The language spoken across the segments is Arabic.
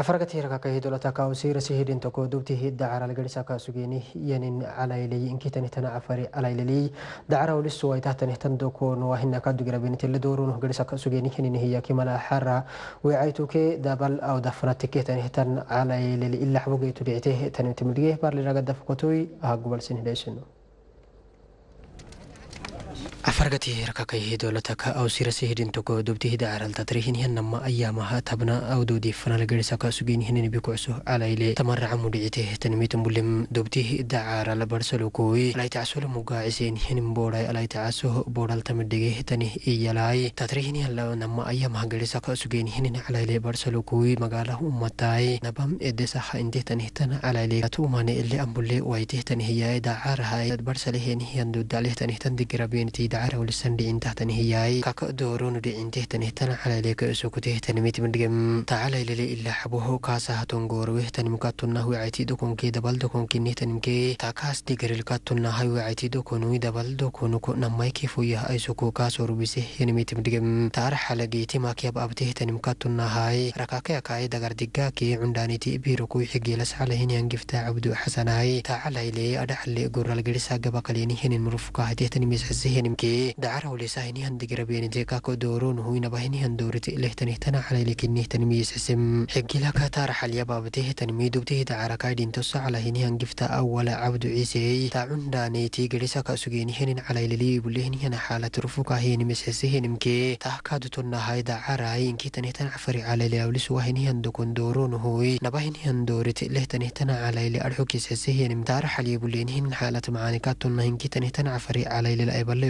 أفرقت هيرك كه دولة كاوسير سهيد إن تكو دوبتي هيد دعارة لجلسة كاسوجيني ينن على إلي إنك تنهتنا أفر على إلي دعارة ولسوا إتاه تنهتن دوكون وهن كادو جربين تلدورون جلسة كاسوجيني ينن هي كمال حرة وعيتو كي دبل أو دفنت كي تنهتن على إلي إلا حبوجي تبيعته تنهتم ليه بار لرجع دفقتوي هقبل سنهداشنو hara وعيتوك دبل أو دفنت كيتن هتن على إلا حبوجي تبعته تن تمديه بار لرجع دفقتوي هقبل سنة ليشنو afargatii rakakayhi dowlataka awsirasi hidhin toko dubtihida caraltatrihin yanama ayaamaha tabna awdoodii fanalgarisa sugin hinin bikucso alayle tamaraca mudhicite tanmitan bulim dubtih dacaral barsalokoi alaytacasolo mugaaciseen hinin boodhay alaytacaso boodhal tamidhige tani iyalaay tatrihin yalla nama ayaamaha garisa sugin hinin alayle barsalokoi magaala ummataay nabam edesaha intehtanihtan alayle atuumane ile ambule waitehtanihiyaaye dacaarahay barsalehen hiyandudalehtanihtan digirabeentii دعارة ولسان دي انته تنهياي كاك دورون دي انته تنهتن على ليك اسوكته تنميت من دقم. تعالى للي إلا حبوه كاسا هتنغور ويهتن مكاتنا هو عيتي دوكون كي دبال دوكون كي نهتن مكي تاكاس دي غريل كاتنا هاي وعيتي دوكون وي دبال دوكون كو نماي كيفو يه اي سوكو كاسو ربسه ينميت من دقم. تعار حلقيتي ما كياب ابته تن مكاتنا هاي ركاكي اكاي دغر دقاكي عندانيتي بيرو كوي حقي لسعالة هين ينقفتا عبدو حسناي. تعالى لي أدحلي قرال قرسا قبقليني هين مرفقا هتهتن ميسحسي هين مكي دعرة ولساهني هندقر بين كاكو دورون هو نبهني هندورت لهتني تنا على لكني تنميس اسم حقي لك تار حل بابته تنمي دبته دعرة كايدين تص على هني هنقفتا أول عبد عيسى تعون دانيتي قرسا كاسوجيني هن على للي بلهني هنا حالة رفوقا هين مسحسي هن مكي تحكادو تنا هاي دعرة ينكي تني تنعفري على لأولس وهني هندكون دورون هو نبهني هندورت لهتني تنا على لأرحوكي سحسي هن متار حل بلهني هن حالة معانكات تنا هنكي تني تنعفري على للأيبال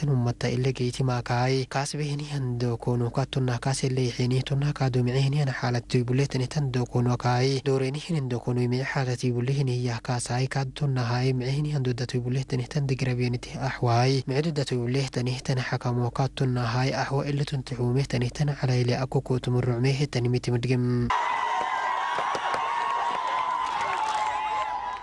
تن امتا الا جيتي ما كاي؟ كاس بهني هندو كونو كاتنا كاس اللي حيني تنا كادو معيني أنا حالتي بوليتني تن دو كونو كاي. دوريني هن دو كونو مي حالتي بوليني يا كاس هاي كاتنا هاي معيني هندو داتو بوليتني تن دغربيني تي أحواي. معدو داتو بوليتني تن حكمو كاتنا هاي احو الا تن تحومي تن على إلى اكو كوتم الرعمي تن ميتي